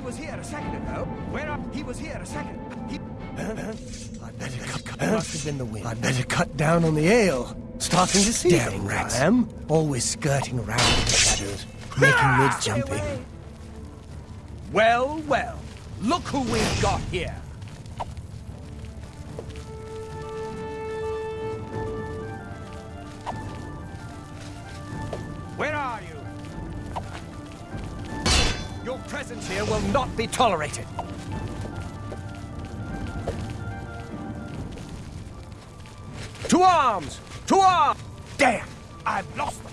He was here a second ago. Where are... He was here a second... He... I better cut, cut. Must have been the wind. I better cut down on the ale. Starting to see Damn rats. I am. Always skirting around in the shadows, making ah, mid jumping. Well, well. Look who we've got here. Where are you? Presence here will not be tolerated. To arms! To arms! Damn! I've lost.